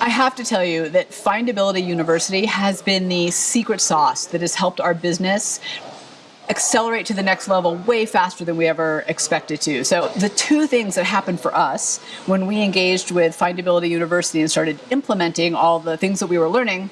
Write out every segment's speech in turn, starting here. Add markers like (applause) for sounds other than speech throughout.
I have to tell you that Findability University has been the secret sauce that has helped our business accelerate to the next level way faster than we ever expected to. So the two things that happened for us when we engaged with Findability University and started implementing all the things that we were learning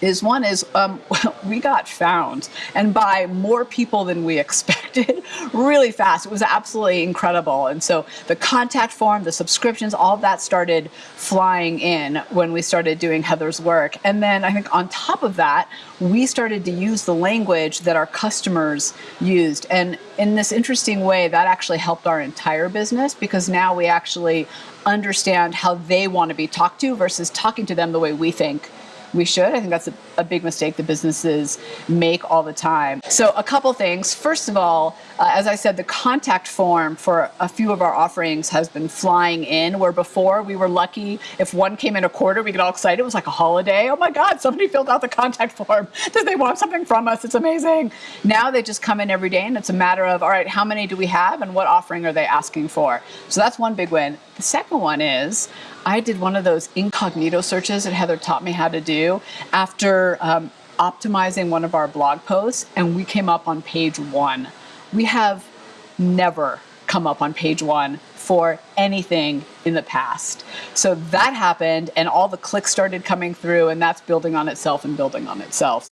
is one is um, (laughs) we got found and by more people than we (laughs) expected really fast. It was absolutely incredible. And so the contact form, the subscriptions, all that started flying in when we started doing Heather's work. And then I think on top of that, we started to use the language that our customers used. And in this interesting way, that actually helped our entire business because now we actually understand how they want to be talked to versus talking to them the way we think we should. I think that's a, a, big mistake that businesses make all the time. So a couple things. First of all, uh, as I said, the contact form for a few of our offerings has been flying in, where before we were lucky if one came in a quarter, we get all excited. It was like a holiday. Oh my God, somebody filled out the contact (laughs) form. Does they want something from us? It's amazing. Now they just come in every day and it's a matter of, all right, how many do we have and what offering are they asking for? So that's one big win. The second one is I did one of those incognito searches that Heather taught me how to do after um, optimizing one of our blog posts and we came up on page one. We have never come up on page one for anything in the past. So that happened and all the clicks started coming through and that's building on itself and building on itself.